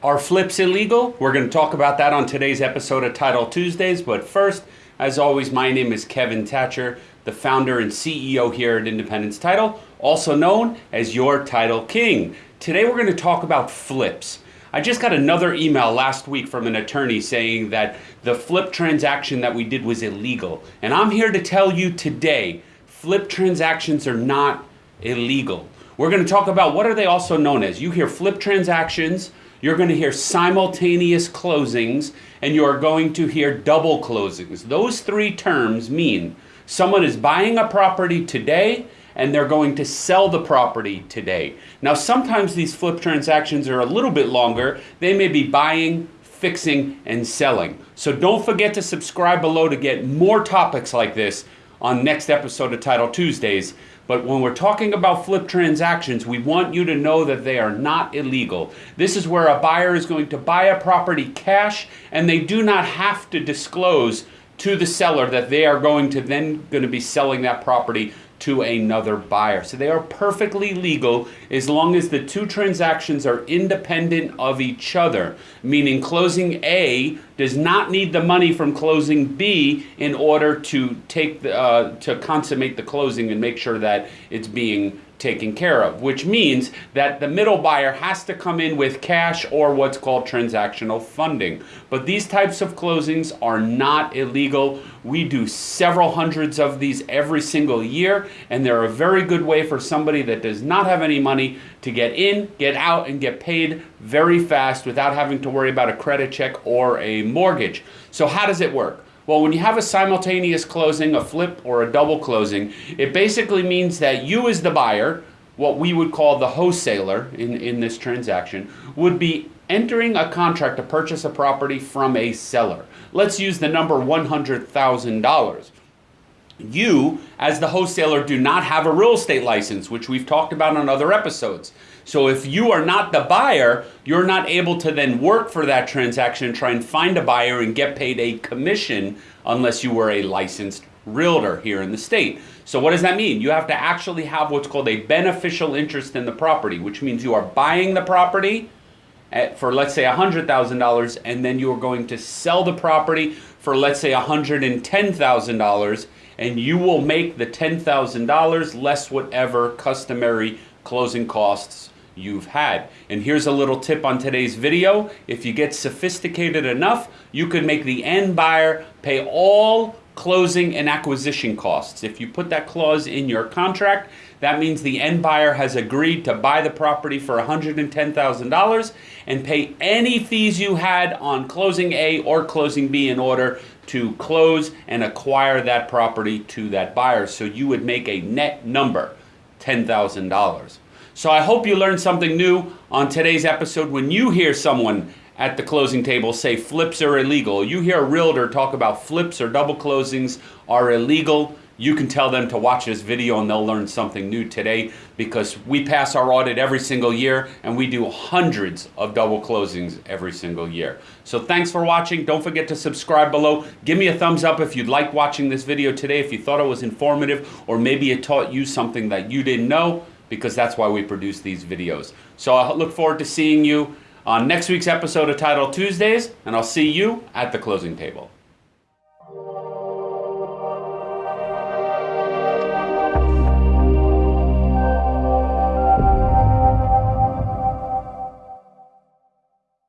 Are flips illegal? We're going to talk about that on today's episode of Title Tuesdays. But first, as always, my name is Kevin Thatcher, the founder and CEO here at Independence Title, also known as your Title King. Today, we're going to talk about flips. I just got another email last week from an attorney saying that the flip transaction that we did was illegal. And I'm here to tell you today flip transactions are not illegal. We're going to talk about what are they also known as. You hear flip transactions, you're going to hear simultaneous closings, and you are going to hear double closings. Those three terms mean someone is buying a property today and they're going to sell the property today. Now, sometimes these flip transactions are a little bit longer. They may be buying, fixing, and selling. So don't forget to subscribe below to get more topics like this on next episode of Title Tuesdays. But when we're talking about flip transactions, we want you to know that they are not illegal. This is where a buyer is going to buy a property cash and they do not have to disclose to the seller that they are going to then going to be selling that property to another buyer. So they are perfectly legal as long as the two transactions are independent of each other, meaning closing A does not need the money from closing B in order to take the, uh, to consummate the closing and make sure that it's being taken care of, which means that the middle buyer has to come in with cash or what's called transactional funding. But these types of closings are not illegal. We do several hundreds of these every single year, and they're a very good way for somebody that does not have any money to get in, get out, and get paid very fast without having to worry about a credit check or a mortgage. So, how does it work? Well, when you have a simultaneous closing, a flip, or a double closing, it basically means that you, as the buyer, what we would call the wholesaler in, in this transaction, would be entering a contract to purchase a property from a seller. Let's use the number $100,000. You, as the wholesaler, do not have a real estate license, which we've talked about on other episodes. So if you are not the buyer, you're not able to then work for that transaction try and find a buyer and get paid a commission unless you were a licensed realtor here in the state. So what does that mean? You have to actually have what's called a beneficial interest in the property, which means you are buying the property at, for let's say $100,000 and then you are going to sell the property for let's say $110,000 and you will make the $10,000 less whatever customary closing costs you've had. And here's a little tip on today's video. If you get sophisticated enough, you could make the end buyer pay all closing and acquisition costs. If you put that clause in your contract, that means the end buyer has agreed to buy the property for $110,000 and pay any fees you had on closing A or closing B in order to close and acquire that property to that buyer. So you would make a net number, $10,000. So I hope you learned something new on today's episode. When you hear someone at the closing table say flips are illegal, you hear a realtor talk about flips or double closings are illegal, you can tell them to watch this video and they'll learn something new today because we pass our audit every single year and we do hundreds of double closings every single year. So thanks for watching. Don't forget to subscribe below. Give me a thumbs up if you'd like watching this video today, if you thought it was informative or maybe it taught you something that you didn't know because that's why we produce these videos. So I look forward to seeing you on next week's episode of Title Tuesdays and I'll see you at the closing table.